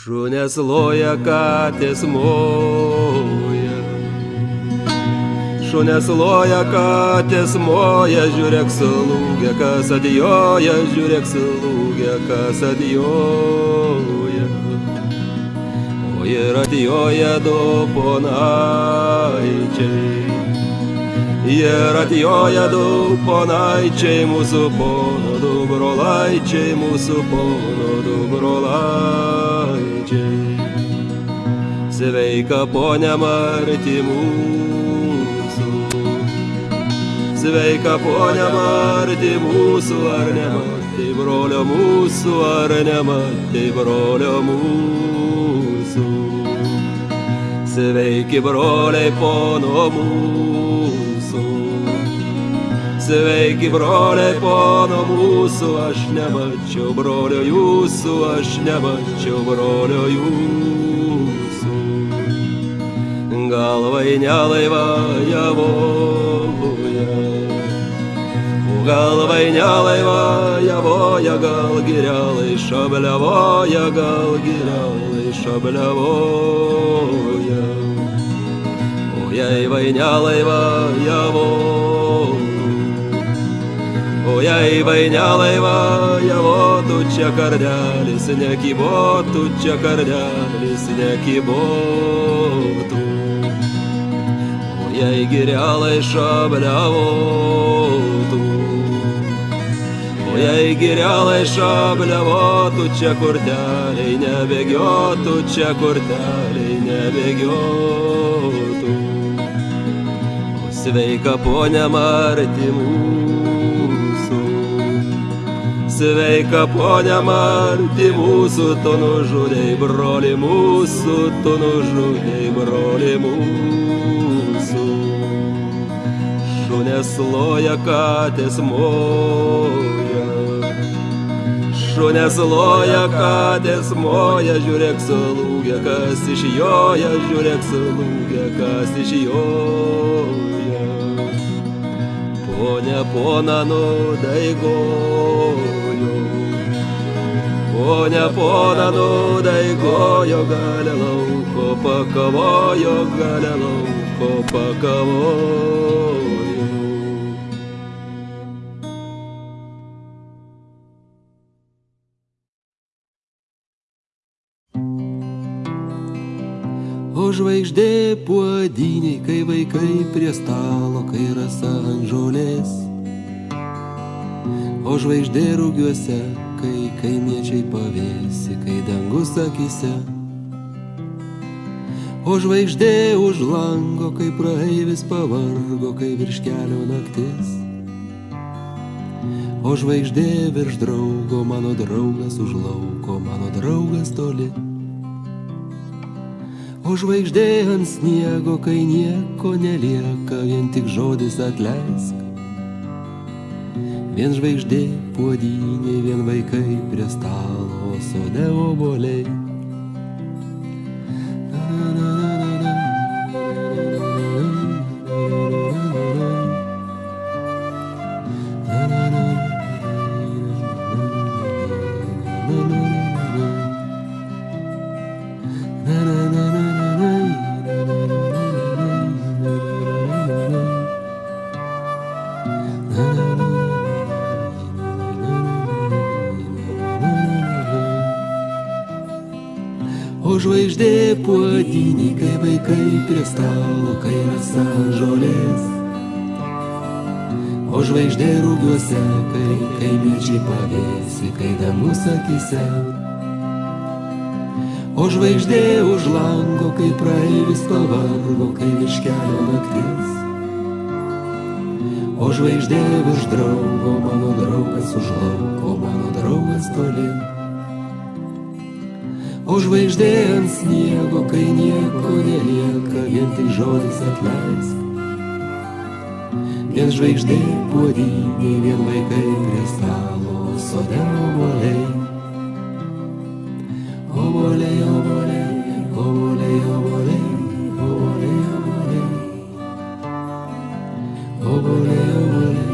Šunės loja, katės moja. Šunės loja, katės moja, žiūrėk sulūgė, kas atjoja, žiūrėk sulūgė, kas atjoja. O ir atjoja du ponaičiai. Ir atjoja du ponaičiai, mūsų pono, du brolaičiai, mūsų pono, du brolaičiai. Sveika ponia Marti mūsų. Sveika ponia Marti mūsų, ar ne Marti brolio mūsų, ar ne Marti brolio mūsų. Sveiki broliai pono mūsų. Sveiki broliai pono mūsų, aš nemačiau brolio jūsų, aš nemačiau brolio jūsų. Galvai nelaivaja voja, galvai nelaivaja voja, gal girelai šabliavoja, gal girelai šabliavoja. O jei vainelaivaja voja, Vainelaivaja vo, tu čia kardelis nekybo, tu čia kardelis nekybotų. O jei girelai šabliavotų. O jei girelai šabliavotų, čia kurteliai nebėgiotų, čia kurteliai nebėgiotų. O sveika ponia Marti mūsų. Sveika ponia Marti mūsų, tu nužudai broli mūsų, tu nužudai broli mūsų. Šunės loja, katės moja. Šunės loja, katės moja, žiūrėk sulūgė, kas iš joja, žiūrėk sulūgė, kas iš joja. Pone pona nudaigojo, pone pona nudaigojo, galė lauko pakavojo, galė O žvaigždė puodiniai, kai vaikai prie stalo, kai rasa ant žolės. O žvaigždė rūgiuose, kai kaimiečiai pavėsi, kai dangus akise. O žvaigždė už lango, kai praeivis pavargo, kai virš kelio naktis. O žvaigždė virš draugo, mano draugas už lauko, mano draugas toli. O žvaigždė ant sniego, kai nieko nelieka, vien tik žodis atleisk. Vien žvaigždė puodynė, vien vaikai prie stalo, sode oboliai. O žvaigždė puodinį, kai vaikai prie stalo, kai rasa žolės. O žvaigždė rūgiuose, kai kaimiečiai pavėsi, kai dangus akise. O žvaigždė už lango, kai praeivis pavargo, kai virš kelio naktis. O žvaigždė virš draugo, mano draugas už lauko, mano draugas toli. O žvaigždė ant sniego, kai nieko nelieka, vien tik žodis atleisk. Vien žvaigždė puodynė, vien vaikai prie stalo, sode oboliai. Oboliai, oboliai, oboliai, oboliai, oboliai, oboliai. Oboliai, oboliai, oboliai, oboliai, oboliai, oboliai.